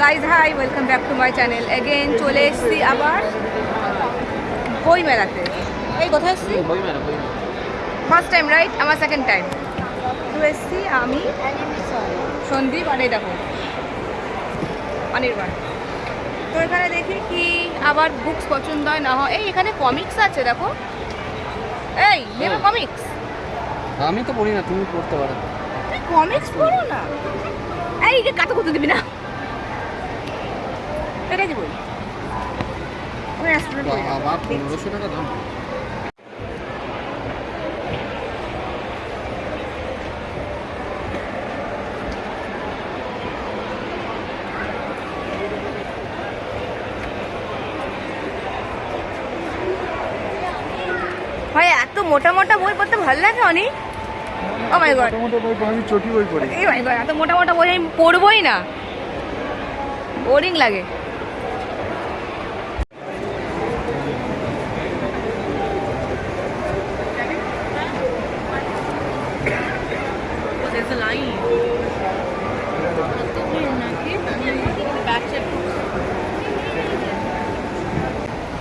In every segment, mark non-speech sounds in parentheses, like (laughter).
Guys hi welcome back to my channel again চলে এসেছি আবার বই মেলাতে। এই কোথায় এসেছি? ফার্স্ট টাইম রাইট আমার সেকেন্ড টাইম তো এসছি আমি সন্দীপ আর এই দেখো অনির্বাণ তো এখানে দেখি কি আবার বুকস পছন্দ হয় না হয়। এই এখানে কমিক্স আছে দেখো। এই নেবে কমিক্স আমি তো পড়ি না তুমি পড়তে পারো। কমিক্স পড়ো না? এই যে কাতো করতে দিবি না। এটা কি বই আমি অ্যাস্ট্রোনট বাবা পনেরোশো টাকা দাম। ভাই এত মোটা মোটা বই পড়তে ভালো লাগে অনি? ও মাই গড মোটামুটি বই আমি চটি বই পড়ি। এই মাই গড এত মোটা মোটা বই আমি পড়বই না। বোরিং লাগে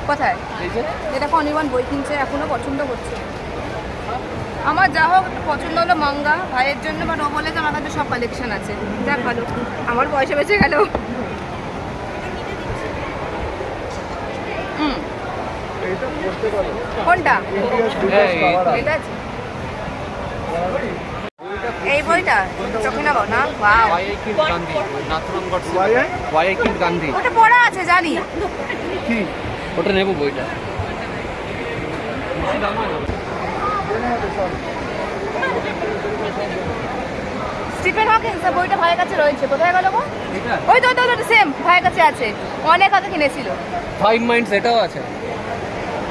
কোথায় এই যে যেটা অনির্বাণ বই কিনছে এখনও পছন্দ করছে। আমার যা হোক পছন্দ হলো মঙ্গা ভাইয়ের জন্য বাট ও বলে আমার কাছে সব কালেকশন আছে। যাক ভালো আমার পয়সা বেঁচে গেল। কোনটা? এই, এটা আছে। এই বইটা? না? কিড গান্ধী ওটা পড়া আছে জানি। ওটা নেব বইটা। স্টিফেন হকিন্স বইটা ভাইয়ের কাছে রয়েছে। কোথায় গেল গো ওই তো ওই তো সেম ভাইয়ের কাছে আছে। অনেক আগে কিনেছিল। ফাইভ মাইন্ডস এটাও আছে।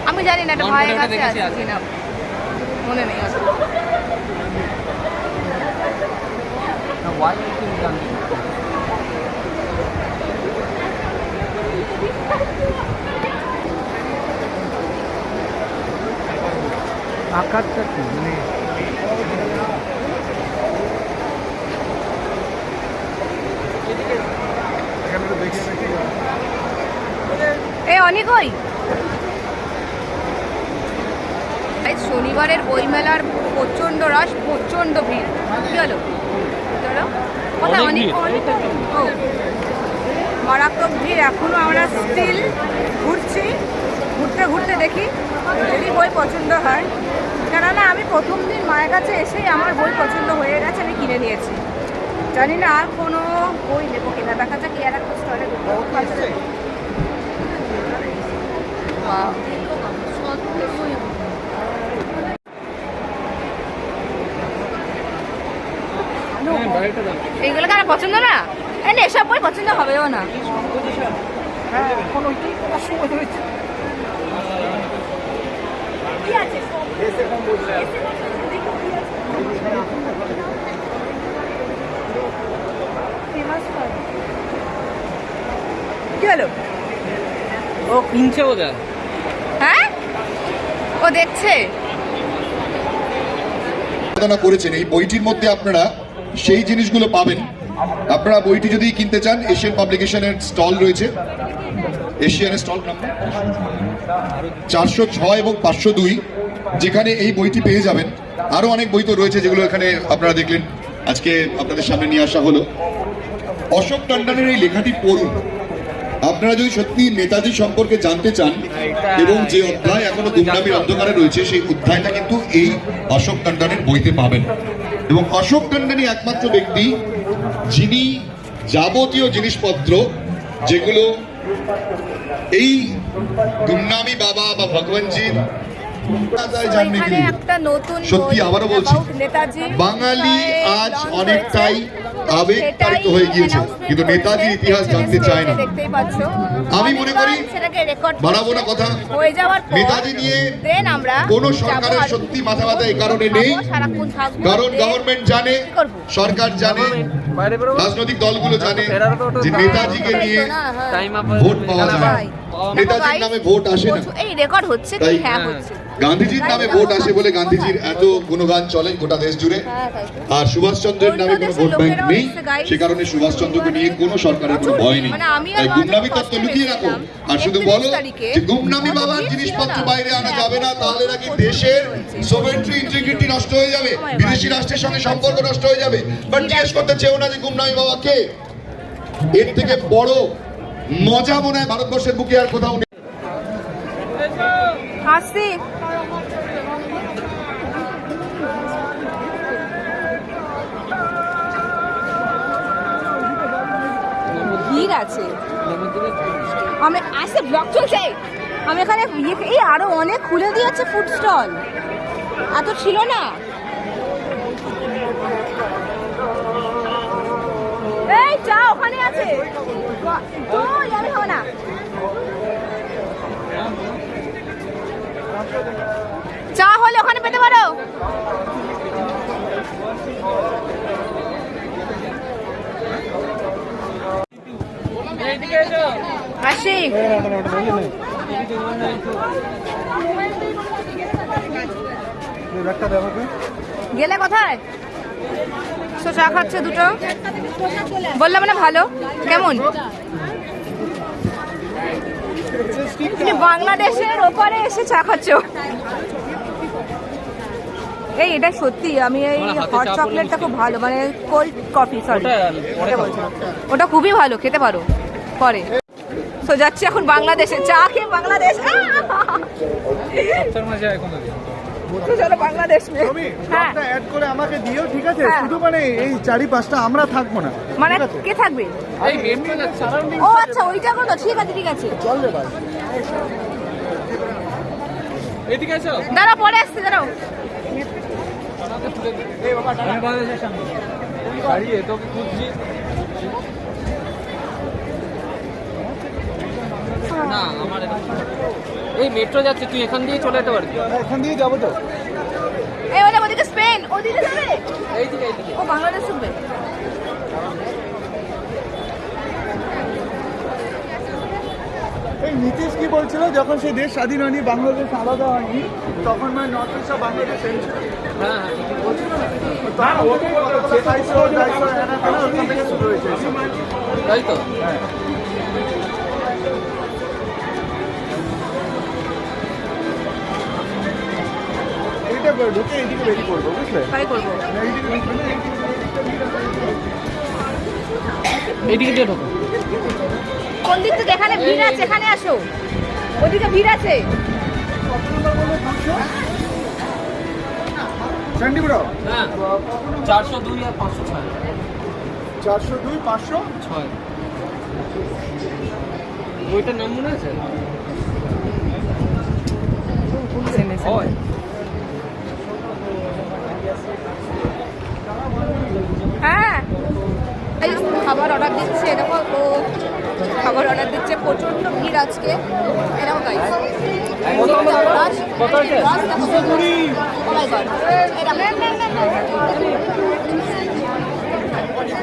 আমি জানি না এটা ভাইয়ের কাছে আছে। কিনা। মনে নেই আর। আকারটা কি? মানে এখানে তো দেখে দেখি এই অনেক ওই। এই শনিবারের বইমেলার প্রচণ্ড রাশ প্রচণ্ড ভিড়। কি হলো? কোথায় অনেক। ও মারাত্মক ভিড়। এখনও আমরা স্টিল ঘুরছি। ঘুরতে ঘুরতে দেখি যদি বই পছন্দ হয়। কেননা আমি প্রথম দিন মায়ের কাছে এসেই আমার বই পছন্দ হয়ে গেছে আমি কিনে নিয়েছি। জানি না আর কোনো বই নেব কিনা দেখা যাক কি আর একটা স্টলে. হ্যাঁ এইগুলো কার পছন্দ না? এসব বই পছন্দ হবেও না। হ্যাঁ কি আছে? কি হলো? ও কিনছে ওদের হ্যাঁ? ও দেখছে? করেছেন। এই বইটির মধ্যে আপনারা সেই জিনিসগুলো পাবেন। আপনারা বইটি যদি কিনতে চান এশিয়ান পাবলিকেশনের স্টল রয়েছে। এশিয়ানের স্টল নাম্বার চারশো ছয় এবং পাঁচশো দুই। যেখানে এই বইটি পেয়ে যাবেন, আরও অনেক বই তো রয়েছে যেগুলো এখানে আপনারা দেখলেন। আজকে আপনাদের সামনে নিয়ে আসা হলো। অশোক টন্ডনের এই লেখাটি পড়ুন। আপনারা যদি সত্যি নেতাজি সম্পর্কে জানতে চান, এবং যে অধ্যায় এখনও গুমনামির অন্ধকারে রয়েছে, সেই অধ্যায়টা কিন্তু এই অশোক টন্ডনের বইতে পাবেন। এবং অশোক টন্ডনই একমাত্র ব্যক্তি যিনি যাবতীয় জিনিসপত্র, যেগুলো এই গুমনামি বাবা বা ভগবানজির জানবে একটা নতুন সত্যি আবারও বলছি, নেতাজি বাঙালি আজ অনেকটাই আবেগ হয়ে গিয়েছে। কিন্তু নেতাজির ইতিহাস জানতে চায় না। আমি মনে করি কথা। নেতাজি নিয়ে কোন সরকারের সত্যি মাথা এই কারণে নেই। কারণ গভর্নমেন্ট জানে সরকার জানে রাজনৈতিক দলগুলো জানে যে নেতাজিকে নিয়ে ভোট পাওয়া যায়। নেতাজির নামে ভোট আসে না। এই রেকর্ড হচ্ছে গান্ধীজির নামে ভোট আসে বলে গান্ধীজির এত গুণগান চলে গোটা দেশ জুড়ে। আর সুভাষচন্দ্রের নামে কোনো ভোট ব্যাংক নেই সে কারণে সুভাষচন্দ্রকে নিয়ে কোনো সরকারের কোনো ভয় নেই। মানে আর তাই গুমনামি তত্ত্ব লুকিয়ে রাখো। আর শুধু 31 বলো যে গুমনামি বাবার জিনিসপত্র বাইরে আনা হ্যাঁ, যাবে না তাহলে নাকি দেশের সোভেন্ট্রি ইন্টিগ্রিটি নষ্ট হয়ে যাবে। বিদেশি রাষ্ট্রের সঙ্গে সম্পর্ক নষ্ট হয়ে যাবে। বাট জিজ্ঞেস করতে চেও না যে গুমনামি বাবা কে। এর থেকে বড় মজা মনে হয় ভারতবর্ষের বুকে আর কোথাও নেই। আছে। আমি আসছে ব্লক চলছে। আমি এখানে ইয়ে- এই আরও অনেক খুলে দিয়েছে ফুড স্টল এত ছিল না। এই চা ওখানে আছে। চা হলে ওখানে পেতে পারো এইদিকে এসো গেলে কোথায়? তো চা খাচ্ছে দুটো? বললাম না ভালো। কেমন? বাংলাদেশের ওপারে এসে চা খাচ্ছ। এই এটা সত্যি আমি এই হট চকলেটটা খুব ভালো মানে কোল্ড কফি সরি। ওটা খুবই ভালো খেতে পারো। পরে। তো যাচ্ছি এখন বাংলাদেশে। চা খেয়ে বাংলাদেশ। তো চলো বাংলাদেশ হ্যাঁ। অ্যাড করে আমাকে দিও ঠিক আছে? হ্যাঁ। শুধু মানে এই চারি পাঁচটা আমরা থাকব না। মানে কে থাকবে? ও আচ্ছা ওইটা ঠিক আছে ঠিক আছে। চল রে ভাই। এইদিকে এসো। দাঁড়াও পরে আসছি দাঁড়াও। আমি বাংলাদেশের সামনে। দাঁড়িয়ে তোকে খুঁজছি। না আমার এই মেট্রো যাচ্ছে তুই এখান দিয়ে চলে যেতে পারবি এখান দিয়ে যাব তো এই ওটা ওদিকে স্পেন ওদিকে যাবে এইদিকে এইদিকে ও বাংলাদেশ শুনবে এই নীতিশ কি বলছিল যখন সে দেশ স্বাধীন হয়নি বাংলাদেশ আলাদা হয়নি তখন মানে নর্থ ইস্ট আর বাংলাদেশ হ্যাঁ হ্যাঁ ঠিকই বলছিস। ঢুকে এইদিকে বেরিয়ে পড়ব বুঝলে? করব। এইদিকে এইদিকে দিয়ে ঢোকো। কোন দিক থেকে? এখানে ভিড় আছে এখানে আসো। ওদিকে ভিড় আছে। চণ্ডীপুরো হ্যাঁ চারশো দুই আর পাঁচশো ছয়। চারশো দুই পাঁচশো? ছয়। বইটার নাম মনে আছে হয় হ্যাঁ এই খাবার অর্ডার দিচ্ছে দেখো ও খাবার অর্ডার দিচ্ছে প্রচণ্ড ভিড় আজকে। এরকম আছে?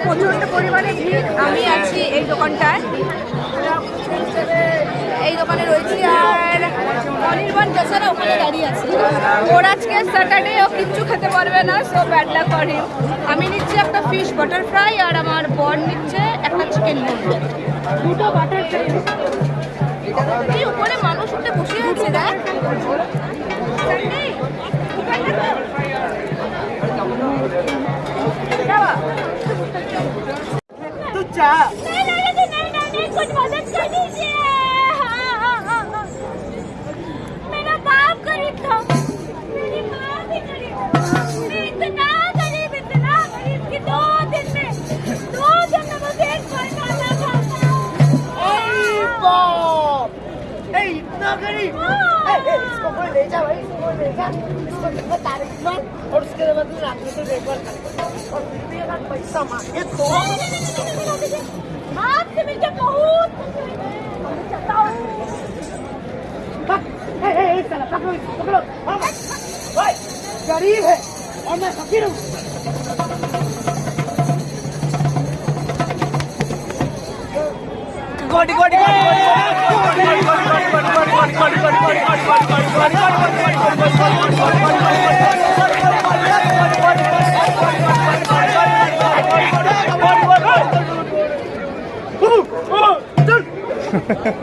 প্রচণ্ড পরিমাণে ভিড়। আমি আছি এই দোকানটায়। এই দোকানে রয়েছি আর অনির্বাণ বেচারা ওখানে দাঁড়িয়ে আছে। ওর আজকে স্যাটারডে ও কিচ্ছু খেতে পারবে না সো ব্যাড হিম আমি নিচ্ছি একটা ফিশ বাটার ফ্রাই আর আমার বর নিচ্ছে একটা চিকেন মোমো দুটো বাটার ফ্রাই উপরে মানুষ উঠে বসে আছে, দেখ। नहीं नहीं नहीं नहीं नहीं नहीं कुछ मदद कर दीजिए हाँ। मेरा बाप! गरीब था मेरी माँ भी गरीब मैं इतना गरीब! इतना गरीब कि दो दिन में दो दिन में मुझे एक कोई खाना इतना गरीब ए, ए, इसको ले जा भाई इसको ले जा। इसको तारीख और उसके बाद रात में तो देखभाल और मेरा पैसा मांगे तो आपसे मिलकर बहुत गरीब है और मैं फकीर हूँ Ha ha ha.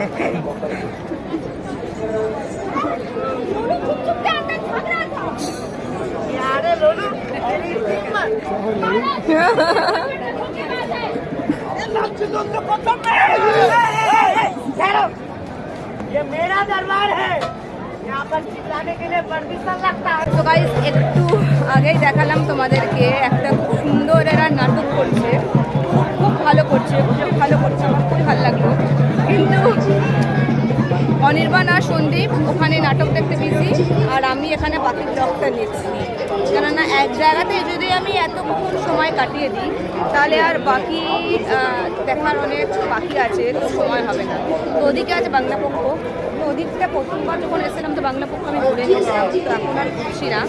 তো গাইস একটু আগেই দেখালাম তোমাদেরকে একটা খুব সুন্দর এরা নাটক করছে। খুব খুব ভালো করছে, খুব ভালো করছে, আমার খুবই ভালো লাগল। কিন্তু অনির্বাণ আর সন্দীপ ওখানে নাটক দেখতে বিজি আর আমি এখানে বাকি ব্লগটা নিচ্ছি। কেননা এক জায়গাতে যদি আমি এতক্ষণ সময় কাটিয়ে দিই, তাহলে আর বাকি দেখার অনেক বাকি আছে, তো সময় হবে না। তো ওদিকে আছে বাংলা পক্ষ। ওদিকটা প্রথমবার যখন এসেছিলাম তো বাংলা পক্ষ আমি ঘুরে নিয়েছিলাম তো এখন আর ঘুরছি না।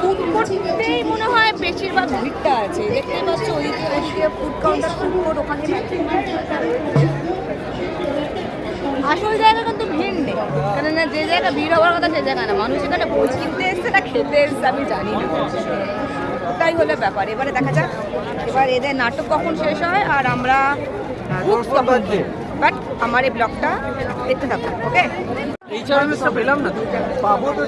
ফুড কোর্টেই মনে হয় বেশিরভাগ ভিড়টা আছে। দেখতেই পাচ্ছ ওইদিকে ওইদিকে ফুড কাউন্টার ফুড কোর্ট ওখানে। আসল জায়গা কিন্তু ভিড় নেই। কেননা যে জায়গা ভিড় হওয়ার কথা সে জায়গা না। মানুষ এখানে বই কিনতে এসছে না খেতে এসছে আমি জানি না। ওটাই হলো ব্যাপার। এবারে দেখা যাক। এবার এদের নাটক কখন শেষ হয় আর আমরা বাট আমার এই ব্লগটা দেখতে থাকব ওকে? পেলাম না পাবো তো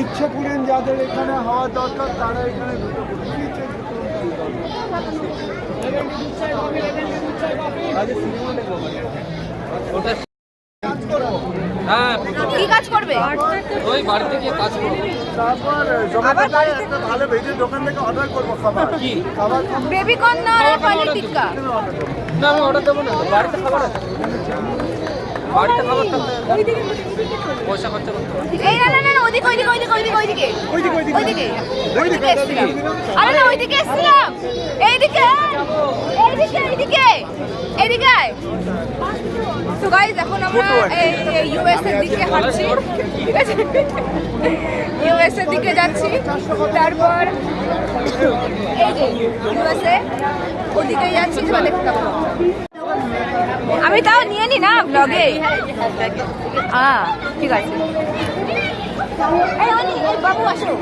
ইচ্ছা পূরণ যাদের এখানে হওয়া দরকার তারা এখানে চাই ওটা হ্যাঁ ওই বাড়িতে গিয়ে কাজ করব তারপর জোম্যাটোতে একটা ভালো ভেজের দোকান থেকে অর্ডার করব খাবার। কি? খাবার বেবি কর্ন আর পনির টিক্কা? না আমি অর্ডার দেব না বাড়িতে খাবার আছে। বাড়িতে খাবার থাকলে পয়সা খরচা করতে এই না না না না, ওইদিকে ওইদিকে ওইদিকে ওইদিকে ওইদিকে। ওইদিকে, ওইদিকে। ওইদিকে। ওইদিকে আরে না ওইদিকে এসছিলাম। এইদিকে এইদিকে এইদিকে। এইদিকে তো গাইজ এখন আমরা এই ইউএস এর দিকে হাঁটছি। ঠিক আছে? ইউএস এর দিকে যাচ্ছি। তারপর এই যে ইউএসএ ওদিকে যাচ্ছি। দেখতে পাবো। আমি তাও নিয়ে নি না ব্লগে হ্যাঁ ঠিক আছে। এই অনি এই বাবু আসো।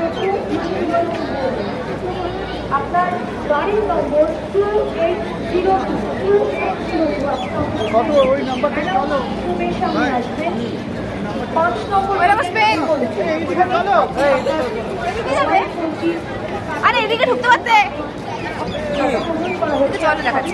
কত ওই নাম্বারটা চলো। ওই আমার স্পেন এইদিকে চলো। আরে এদিকে ঢুকতে পারতে? চলো দেখাচ্ছি।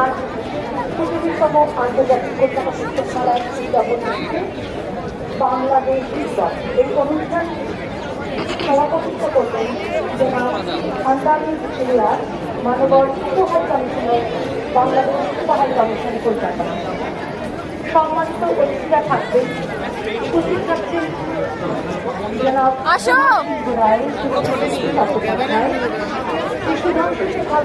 আজ পঁচিশতম আন্তর্জাতিক কলকাতা পুস্তকমেলার উদযাপন হচ্ছে বাংলাদেশ বিদায় এই অনুষ্ঠান সভাপতিত্ব করবেন জনাব আন্দানি সিরিয়ার মানবর উপহার কমিশনের বাংলাদেশ উপহার কমিশন কলকাতা। সম্মানিত অতিথিরা থাকবেন উপস্থিত থাকছেন সুধাংশু শেখর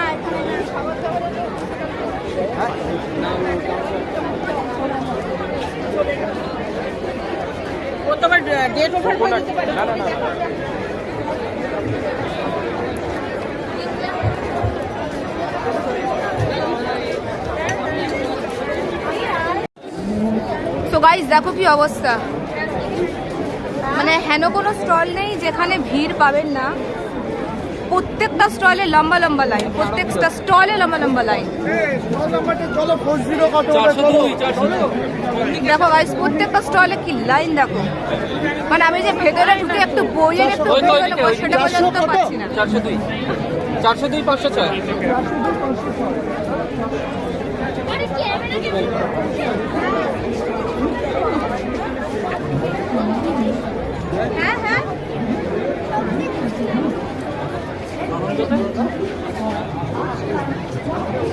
ও তোমার ডেট ওঠার পর দিতে পারে না না না গাইজ দেখো কি অবস্থা। মানে হেন কোনো স্টল নেই যেখানে ভিড় পাবেন না। প্রত্যেকটা স্টলে লম্বা লম্বা লাইন প্রত্যেকটা স্টলে লম্বা লম্বা লাইন দেখো গাইস প্রত্যেকটা স্টলে কি লাইন দেখো? মানে আমি যে ভেতরে ঢুকে একটু বইয়ের একটু সেটা পর্যন্ত পাচ্ছি না। চারশো দুই। চারশো দুই পাঁচশো ছয় হ্যাঁ আর রেকর্ডিং করা না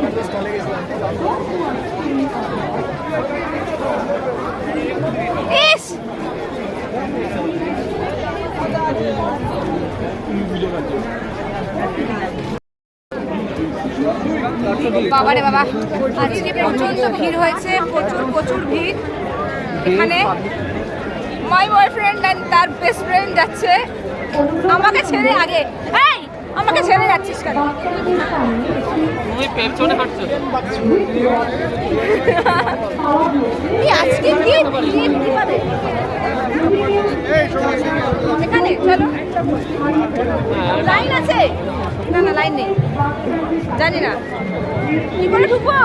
ব্লক করতে বাবা, আজকে প্রচণ্ড ভিড় হয়েছে, প্রচুর প্রচুর ভিড়। এখানে মাই বয়ফ্রেন্ড অ্যান্ড তার বেস্ট ফ্রেন্ড যাচ্ছে। আমাকে ছেড়ে আগে। এই আমাকে ছেড়ে যাচ্ছিস কেন? তুমি পেছনে হাঁটছো (laughs) এই আজকে কি? ভিড় কীভাবে এখানে চলো। লাইন আছে? না না লাইন নেই। জানি না। কি করে ঢুকবো?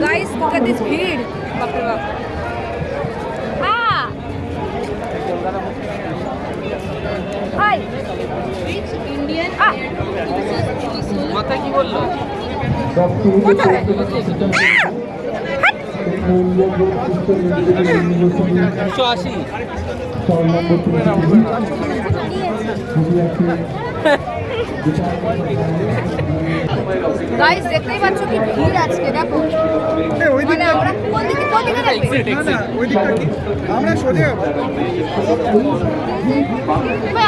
গাইস ভিড় বাপরে বাপ। হাই ইন্ডিয়ান আ কি বলল? দুশো আশি। গাইস দেখতেই পাচ্ছ কি ভিড় আজকে দেখো। আমরা সোজা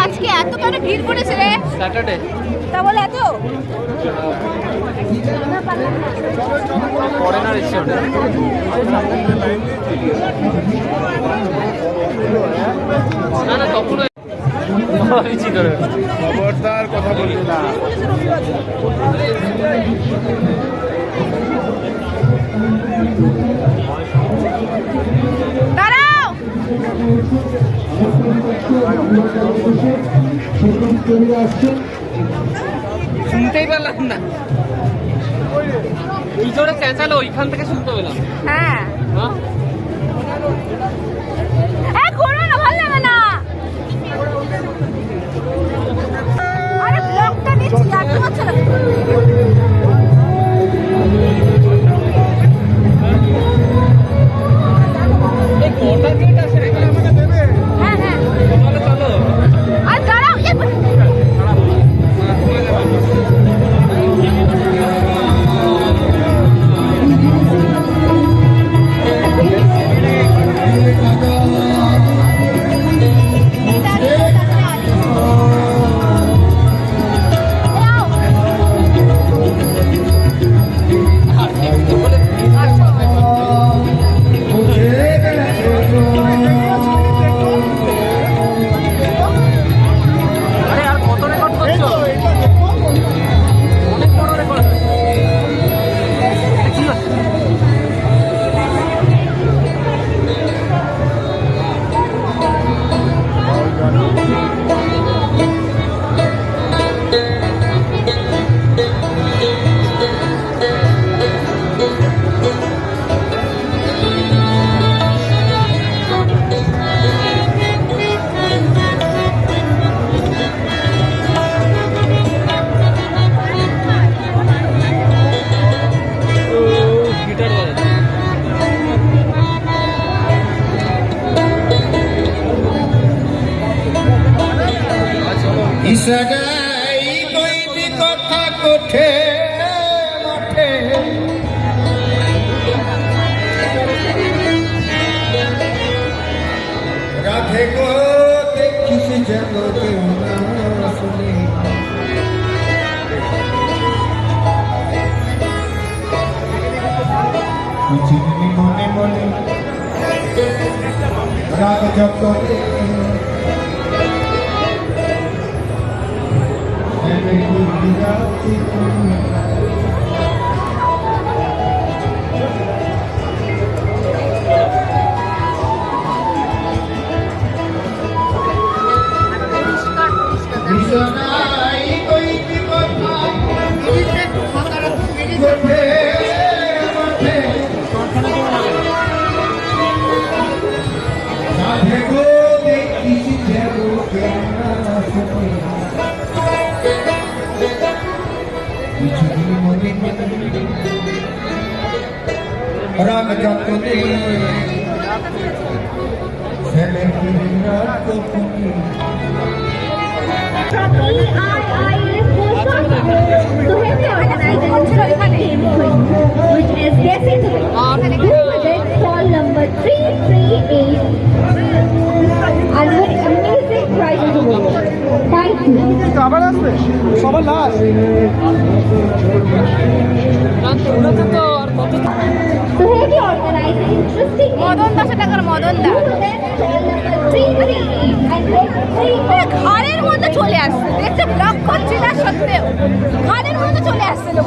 আজকে এত কেন ভিড় পড়েছে রে? স্যাটারডে। তা বলে এত? ফরেনার এসছে ওটা না না তখনও খবরদার কথা বলব না। শুনতেই পেলাম না। কি জোরে চেঁচালো ওইখান থেকে শুনতে পেলাম। হ্যাঁ। হ্যাঁ? আরে ব্লগটা নিচ্ছি আসতে পারছ না। চিনি মনে মনে রাগ জগতে বিরাজ রাগ যতনে ছেলে কিনা কপুনি which is guessing stall number 338 and with amazing prizes awarded. Thank you. আবার আসবে সবার লাস্ট মদন দশ টাকার মদন দা stall number 338 and with three ঘরের মধ্যে চলে আসছে দেখতে ব্লক করছি না সত্ত্বেও ঘরের মধ্যে চলে আসছে লোক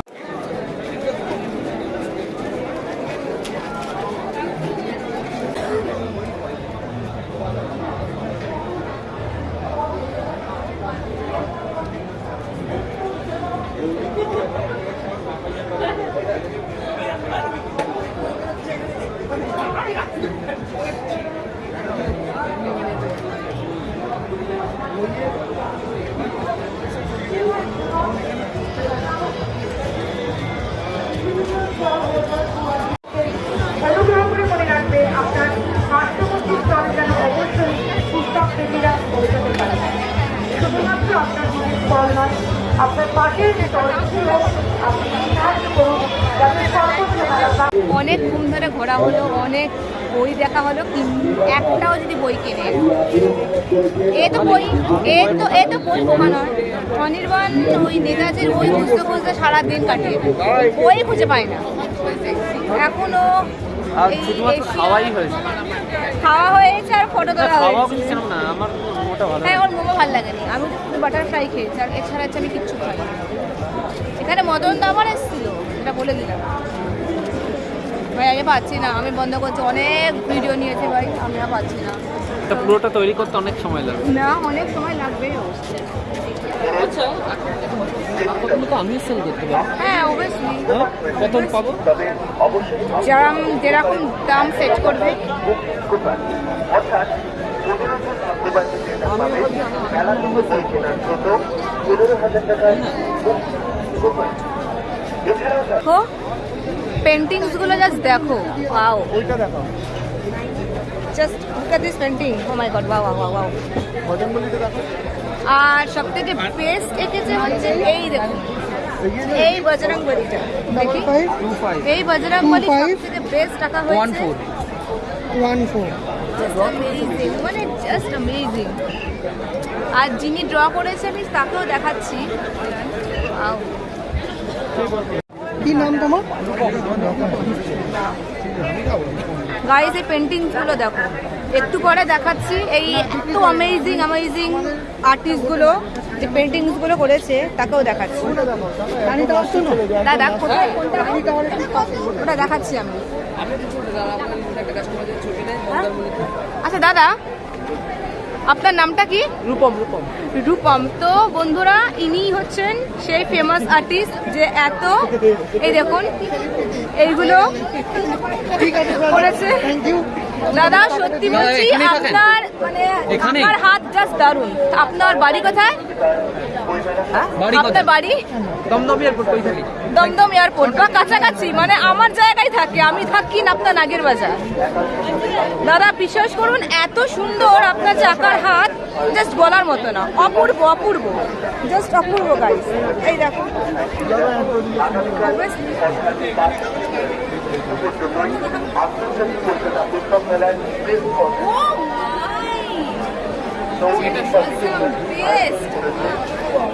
ঘুম ধরে ঘোরা হলো অনেক বই দেখা হলো একটাও যদি বই কেনে। এ তো বই এ তো এ তো বই বোমা নয়। অনির্বাণ ওই নেতাজির বই খুঁজতে খুঁজতে সারাদিন কাটিয়ে বই খুঁজে পায় না। এখনও খাওয়া হয়েছে আর ফটো তোলা হয়েছে। আমার ভালো হ্যাঁ ওর মোমো ভালো লাগেনি। আমি তো বাটার ফ্রাই খেয়েছি আর এছাড়া হচ্ছে আমি কিচ্ছু খাই না। এখানে মদন দাবার এসেছিল এটা বলে দিলাম। ভাই আমি পাচ্ছি না আমি বন্ধ করছি অনেক ভিডিও নিয়েছে ভাই আমি আর পাচ্ছি না। এটা পুরোটা তৈরি করতে অনেক সময় লাগে না অনেক সময় লাগবেই আচ্ছা আমি সেল করতে পারি। হ্যাঁ অবশ্যই হ্যাঁ কত পাবো? যেরকম যেরকম দাম সেট করবে। দেখো পেন্টিংসগুলো জাস্ট দেখো ওয়াও ওইটা দেখাও just look this painting oh my god wow wow wow দেখো। আর সব থেকে বেস্ট এঁকেছে হচ্ছে এই দেখুন এই বজরং বলিটা দেখি। এই বজরং বলি সব থেকে বেস্ট টাকা হয়েছে। One four one four just amazing মানে জাস্ট অ্যামেজিং আর যিনি ড্র করেছে আমি তাকেও দেখাচ্ছি. কি নাম তোমার? গাইস এই পেন্টিংসগুলো দেখো। একটু পরে দেখাচ্ছি এই এত অ্যামেজিং অ্যামেজিং আর্টিস্টগুলো যে পেন্টিংসগুলো করেছে তাকেও দেখাচ্ছি। দাদা কোথায়? কোনটা? ওটা দেখাচ্ছি আমি? আচ্ছা দাদা আপনার নামটা কি? রূপম রূপম। রূপম। তো বন্ধুরা ইনি হচ্ছেন সেই ফেমাস আর্টিস্ট যে এত এই দেখুন এইগুলো করেছে। দাদা সত্যি বলছি আপনার মানে? আপনার হাত জাস্ট দারুণ। আপনার বাড়ি কোথায়? আপনার বাড়ি? দমদম এয়ারপোর্ট কই থাকি? দমদম এয়ারপোর্ট বা কাছাকাছি মানে আমার জায়গায় থাকে আমি থাকি আপনার নাগের বাজার। দাদা বিশ্বাস করুন এত সুন্দর আপনার চাকার হাত জাস্ট বলার মতো না অপূর্ব অপূর্ব জাস্ট অপূর্ব গাইস এই দেখো। Oh my! Was the best.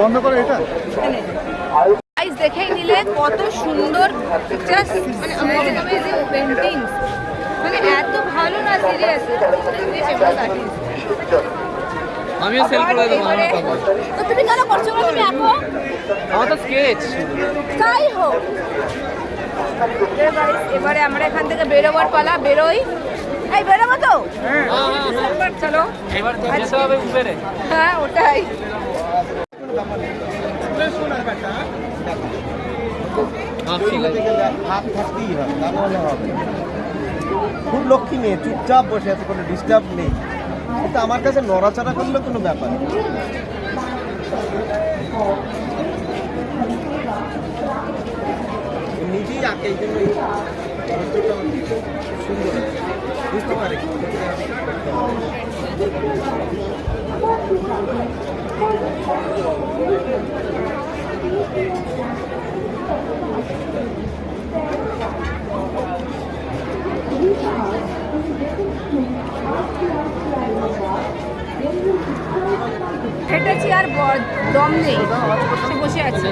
বন্ধ করে এটা। দেখেই নিলে কত সুন্দর জাস্ট মানে অ্যামেজিং মানে এত ভালো না সিরিয়াস আমিও সেল করে দেবো আমার পাবো। তো তুমি কেন করছ তুমি আঁকো। আমার তো স্কেচ তাই হোক। এবারে এবারে আমরা এখান থেকে বেরোবার পালা বেরোই। এই বেরোবো তো? চলো। হ্যাঁ ওটাই হ্যাঁ হবে তা নাহলে হবে না। খুব লক্ষ্মী মেয়ে চুপচাপ বসে আছে কোনো ডিস্টার্ব নেই। কিন্তু আমার কাছে নড়াচড়া করলে কোনো ব্যাপার না। ও নিজেই আঁকে এই জন্য সুন্দর। বুঝতে পারে আর দম নেই সে বসে আছে।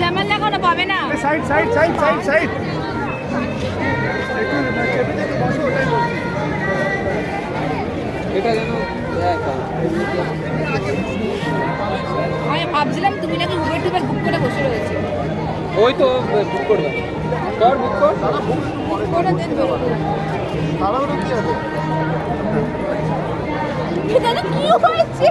জ্যামাল লাগানো পাবে না। Side side side side side. এটা যেন আমি ভাবছিলাম তুমি নাকি উবের টুবের বুক করে বসে রয়েছে। ওই তো বুক করবে। কর বুক কর। বুক করে দেন তাড়াহুড়ো কি আছে? এখানে কি হয়েছে?